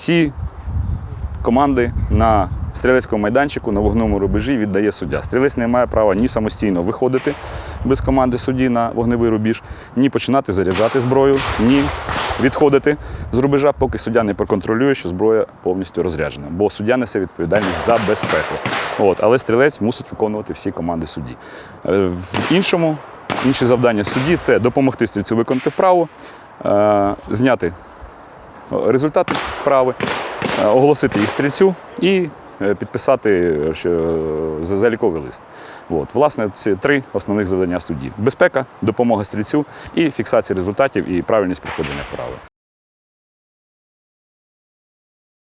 всі команди на стрілецькому майданчику на вогному рубежі віддає суддя. Стрілець не має права ні самостійно виходити без команди судді на вогневий рубіж, ні починати заряджати зброю, ні відходити з рубежа, поки суддя не проконтролює, що зброя повністю розряджена. Бо суддя несе відповідальність за безпеку. От, але стрілець мусить виконувати всі команди судді. Е, В іншому, інші завдання судді це допомогти стрільцю виконати вправу, е, зняти результати вправи, е, оголосити їх стрільцю і е, підписати е, заліковий лист. От, власне, ці три основних завдання судді: безпека, допомога стрільцю і фіксація результатів і правильність проходження вправи.